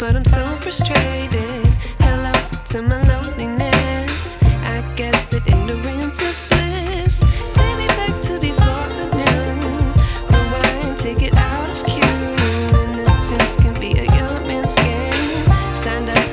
but I'm so frustrated. Hello to my life. Alexander.